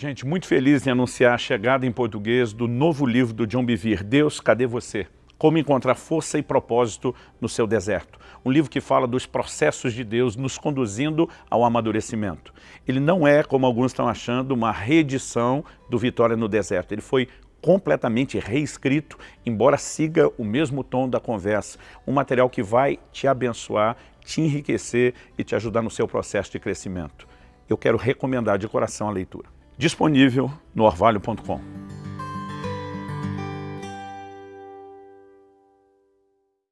Gente, muito feliz em anunciar a chegada em português do novo livro do John Bevere, Deus, cadê você? Como encontrar força e propósito no seu deserto. Um livro que fala dos processos de Deus nos conduzindo ao amadurecimento. Ele não é, como alguns estão achando, uma reedição do Vitória no Deserto. Ele foi completamente reescrito, embora siga o mesmo tom da conversa. Um material que vai te abençoar, te enriquecer e te ajudar no seu processo de crescimento. Eu quero recomendar de coração a leitura disponível no orvalho.com.